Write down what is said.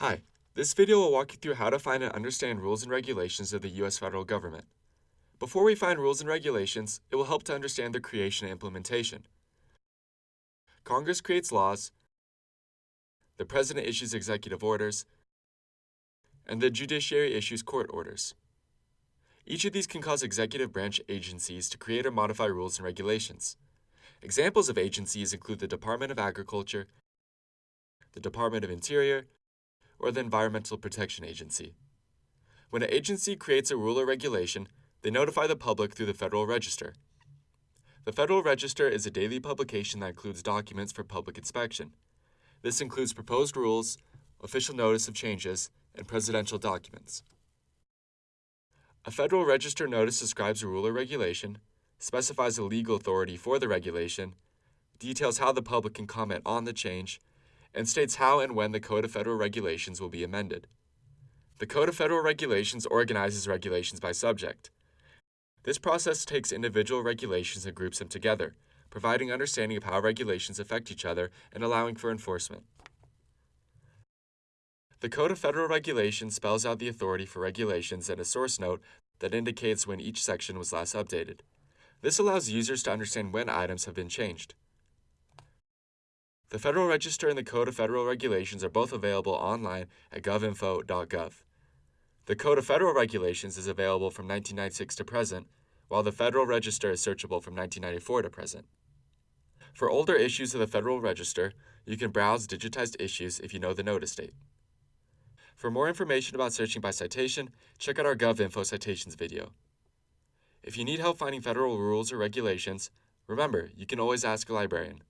Hi, this video will walk you through how to find and understand rules and regulations of the U.S. federal government. Before we find rules and regulations, it will help to understand their creation and implementation. Congress creates laws, the President issues executive orders, and the judiciary issues court orders. Each of these can cause executive branch agencies to create or modify rules and regulations. Examples of agencies include the Department of Agriculture, the Department of Interior, or the Environmental Protection Agency. When an agency creates a rule or regulation, they notify the public through the Federal Register. The Federal Register is a daily publication that includes documents for public inspection. This includes proposed rules, official notice of changes, and presidential documents. A Federal Register notice describes a rule or regulation, specifies the legal authority for the regulation, details how the public can comment on the change, and states how and when the Code of Federal Regulations will be amended. The Code of Federal Regulations organizes regulations by subject. This process takes individual regulations and groups them together, providing understanding of how regulations affect each other and allowing for enforcement. The Code of Federal Regulations spells out the authority for regulations and a source note that indicates when each section was last updated. This allows users to understand when items have been changed. The Federal Register and the Code of Federal Regulations are both available online at govinfo.gov. The Code of Federal Regulations is available from 1996 to present, while the Federal Register is searchable from 1994 to present. For older issues of the Federal Register, you can browse digitized issues if you know the notice date. For more information about searching by citation, check out our GovInfo citations video. If you need help finding federal rules or regulations, remember, you can always ask a librarian.